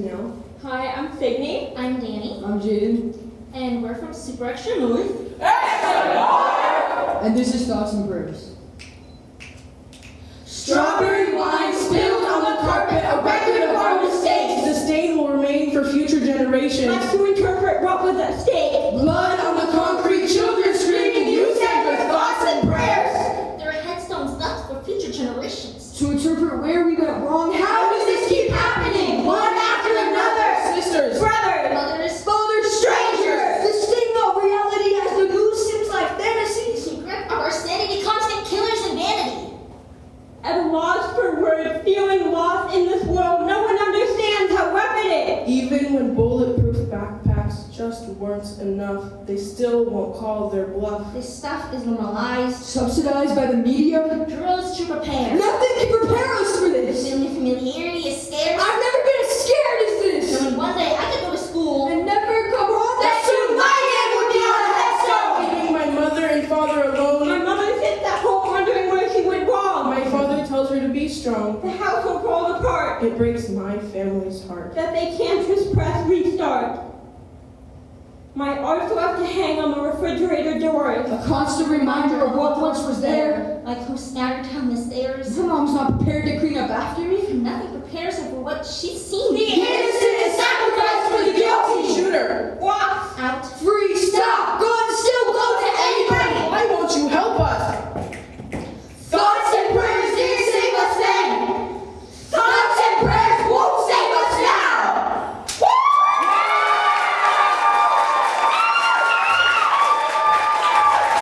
Danielle. Hi, I'm Sydney. I'm Danny. I'm Jaden. And we're from Super Extra North. And this is Thoughts and Prayers. Strawberry wine spilled on the carpet, a record of our mistakes. The stain will remain for future generations. To interpret what was at stake. Blood on the concrete, children screaming, you said your thoughts and prayers. There are headstones left for future generations. To interpret where we went wrong, how At a loss for words, feeling lost in this world, no one understands how weapon it. even when bulletproof backpacks just weren't enough, they still won't call their bluff. This stuff is normalized. subsidized by the media. Drills to prepare. Nothing can prepare us for The this. feeling of familiarity is scarce. I've never been as scared as this. Knowing one day I could go to school. And never come home. That soon my name would be on a headstone. Leaving my mother and father My alone, mother sits at home wondering where she went wrong. my father tells her to be strong. The house will fall apart. It breaks my family's heart. That they can't just press restart. My art's have to hang on the refrigerator door. A constant reminder of what once was there. Like who scattered down the stairs. My mom's not prepared to clean up after me. Nothing prepares her for what she's seen. The